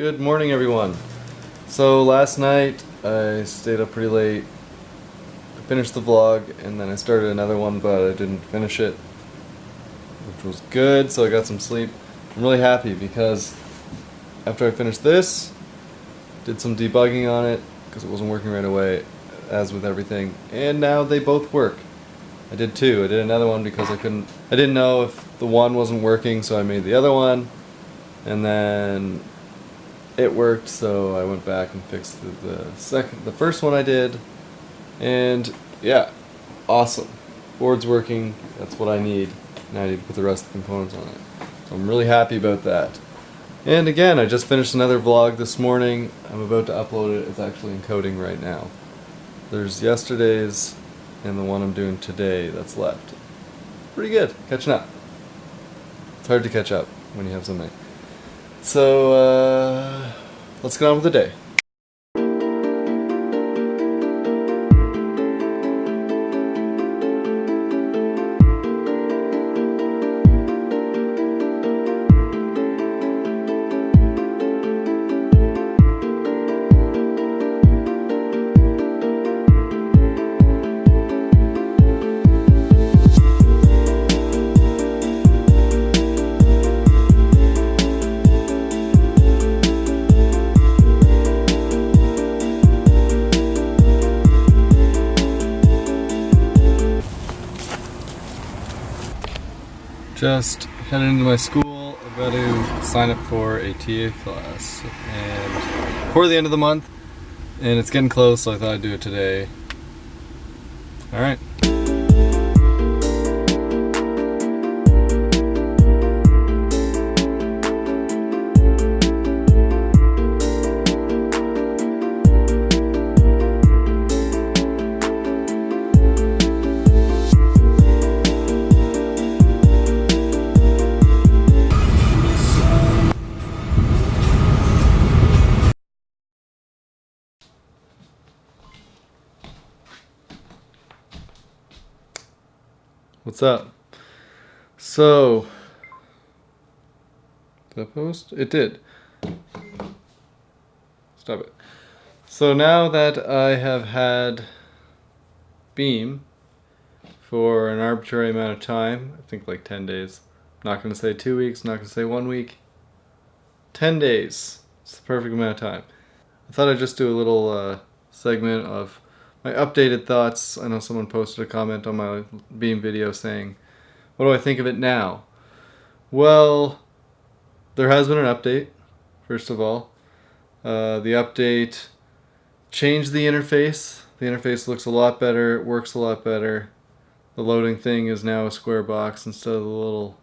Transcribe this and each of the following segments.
Good morning, everyone. So last night I stayed up pretty late. I finished the vlog and then I started another one, but I didn't finish it, which was good. So I got some sleep. I'm really happy because after I finished this, did some debugging on it because it wasn't working right away, as with everything, and now they both work. I did two. I did another one because I couldn't. I didn't know if the one wasn't working, so I made the other one, and then it worked. So I went back and fixed the, the second, the first one I did, and yeah, awesome. Board's working. That's what I need. Now I need to put the rest of the components on it. So I'm really happy about that. And again, I just finished another vlog this morning. I'm about to upload it. It's actually encoding right now. There's yesterday's and the one I'm doing today that's left. Pretty good, catching up. It's hard to catch up when you have so many. So, uh, let's get on with the day. Just headed into my school, about to sign up for a TA class and before the end of the month and it's getting close so I thought I'd do it today. Alright. What's up? So, did I post? It did. Stop it. So now that I have had Beam for an arbitrary amount of time, I think like 10 days. not going to say two weeks, not going to say one week. 10 days. It's the perfect amount of time. I thought I'd just do a little uh, segment of my updated thoughts. I know someone posted a comment on my Beam video saying, what do I think of it now? Well, there has been an update, first of all. Uh, the update changed the interface. The interface looks a lot better, it works a lot better. The loading thing is now a square box instead of the little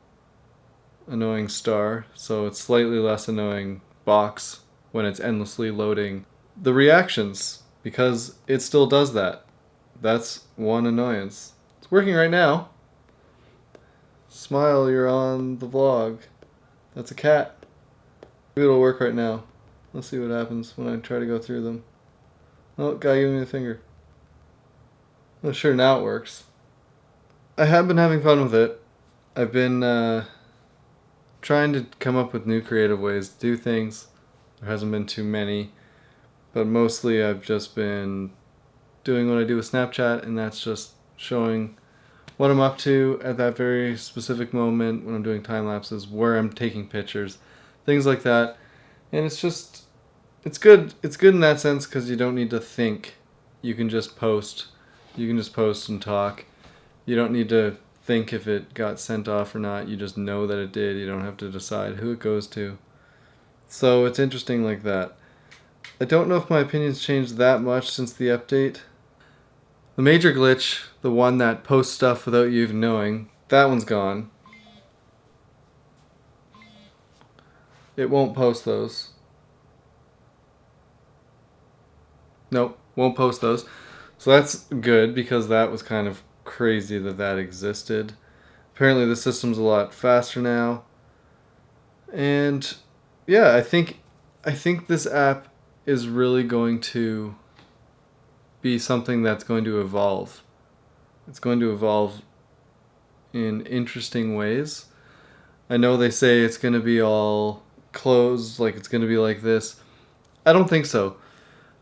annoying star, so it's slightly less annoying box when it's endlessly loading. The reactions because it still does that. That's one annoyance. It's working right now. Smile, you're on the vlog. That's a cat. Maybe it'll work right now. Let's see what happens when I try to go through them. Oh, guy gave me the finger. Oh, sure, now it works. I have been having fun with it. I've been uh, trying to come up with new creative ways to do things. There hasn't been too many. But mostly I've just been doing what I do with Snapchat and that's just showing what I'm up to at that very specific moment when I'm doing time lapses, where I'm taking pictures, things like that. And it's just, it's good. It's good in that sense because you don't need to think. You can just post. You can just post and talk. You don't need to think if it got sent off or not. You just know that it did. You don't have to decide who it goes to. So it's interesting like that. I don't know if my opinion's changed that much since the update. The major glitch, the one that posts stuff without you even knowing, that one's gone. It won't post those. Nope, won't post those. So that's good because that was kind of crazy that that existed. Apparently the system's a lot faster now. And yeah, I think I think this app is really going to be something that's going to evolve. It's going to evolve in interesting ways. I know they say it's going to be all closed, like it's going to be like this. I don't think so.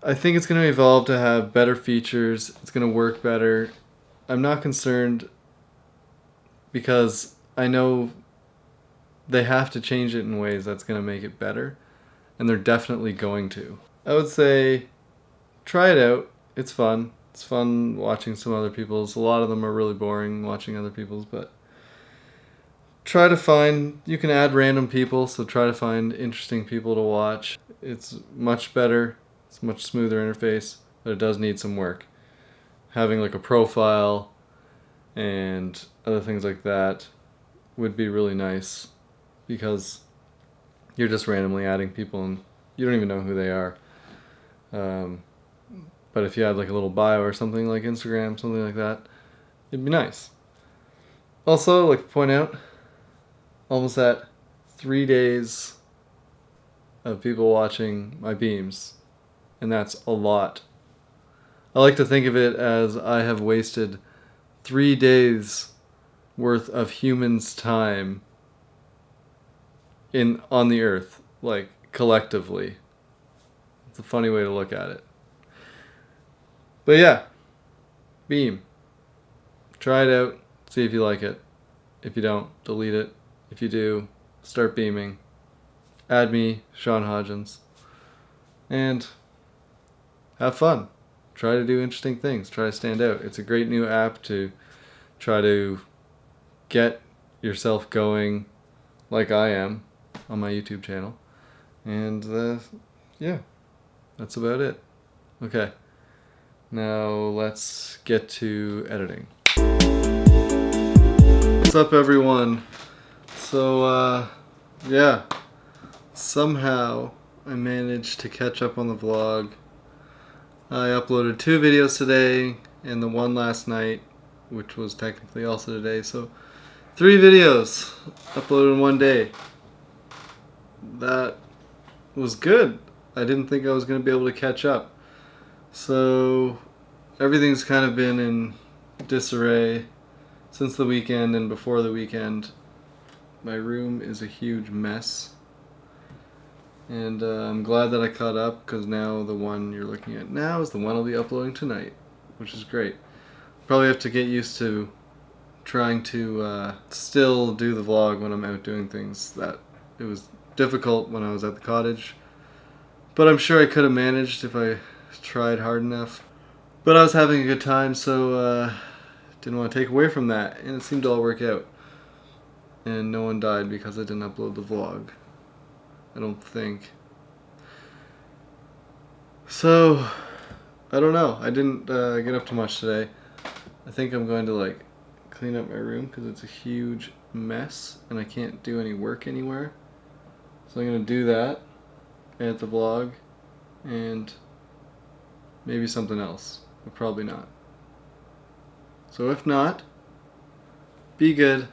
I think it's going to evolve to have better features. It's going to work better. I'm not concerned because I know they have to change it in ways that's going to make it better. And they're definitely going to. I would say try it out. It's fun. It's fun watching some other people's. A lot of them are really boring watching other people's, but try to find you can add random people so try to find interesting people to watch it's much better it's much smoother interface but it does need some work having like a profile and other things like that would be really nice because you're just randomly adding people and you don't even know who they are um, but if you had like a little bio or something like instagram something like that it'd be nice also like point out almost at three days of people watching my beams, and that's a lot. I like to think of it as I have wasted three days worth of humans' time in on the earth, like collectively. It's a funny way to look at it. But yeah, Beam. Try it out, see if you like it. If you don't, delete it. If you do, start beaming. Add me, Sean Hodgins. And have fun. Try to do interesting things. Try to stand out. It's a great new app to try to get yourself going like I am on my YouTube channel. And uh, yeah, that's about it. Okay, now let's get to editing. What's up everyone? So, uh, yeah, somehow I managed to catch up on the vlog. I uploaded two videos today and the one last night, which was technically also today, so three videos uploaded in one day. That was good. I didn't think I was going to be able to catch up. So everything's kind of been in disarray since the weekend and before the weekend. My room is a huge mess. And uh, I'm glad that I caught up because now the one you're looking at now is the one I'll be uploading tonight, which is great. Probably have to get used to trying to uh, still do the vlog when I'm out doing things. That it was difficult when I was at the cottage, but I'm sure I could have managed if I tried hard enough. But I was having a good time, so uh, didn't want to take away from that, and it seemed to all work out and no one died because I didn't upload the vlog. I don't think. So, I don't know. I didn't uh, get up too much today. I think I'm going to like clean up my room because it's a huge mess and I can't do any work anywhere. So I'm going to do that, edit the vlog, and maybe something else, but probably not. So if not, be good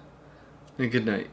and good night.